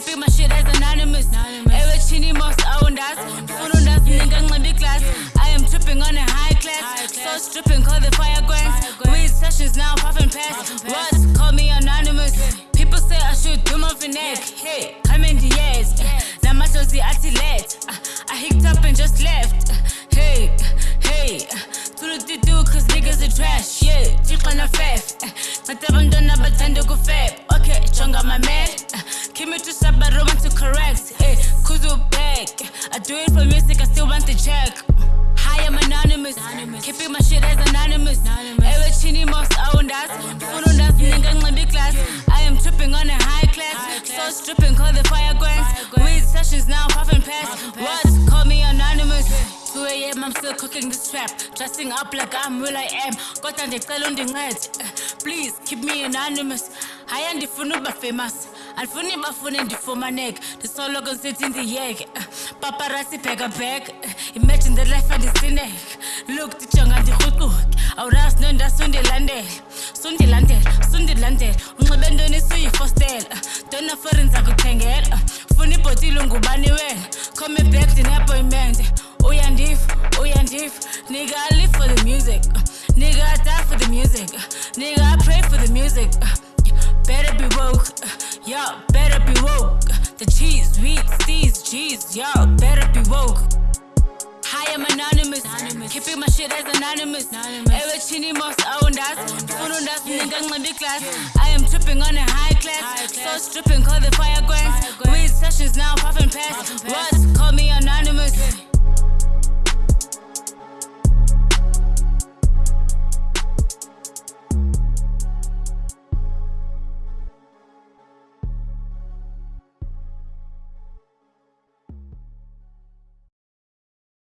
shit as anonymous. Ewe chini most owners. Funu das nigga ngibe class. I am tripping on a high class. So stripping, call the fire grants. Weed sessions now, puffing past. Words call me anonymous. People say I should do my finesse. Hey, come in the years. Namashozi athi let. I hicked up and just left. Hey, hey. Tulu cause niggas are trash. Yeah, Tiqana fef. Ngathi abantwana bathanda ukufep. Okay, jonga my man. To sub, but to correct. Hey, kuzu back. I do it for music, I still want the check. I'm anonymous. Keeping my shit as anonymous. Ewe chini most owners. Funu das nigga ngibe class. I am tripping on a high class. So stripping, call the fire grants. Weed sessions now, puffing past. Words call me anonymous. 2 a.m. I'm still cooking this trap. Dressing up like I'm who I am. Kodwa the undincede. Please keep me anonymous. Hayi andifuni uba famous. Andifuni bafune ndifumaneke. Ndisoloko ndisithi ndiyeke. Paparazzi bheka bheka. Imagine the life andisineke. Look ndijonga ndirhuquke. Awurazi nondasi undilandela. Sundilandela, sundilandela. Unxibe ntoni suyifostela. Dona foreign zakuthengela. Funa ibhotile ngubani wena. Call me back ndine-appointment. Uyandiva, uyandiva. Nigga, I live for the music. Nigga, I die for the music. Nigga, I pray for the music. Better be woke. Yo, better be woke. The cheese, weed, steez, cheese. Yo, better be woke. Hi, I'm anonymous. anonymous. Keeping my shit as anonymous. Ewe chini most owners. Funu das nigga ngibe class. I am tripping on a high class. So stripping, call the fire grants. We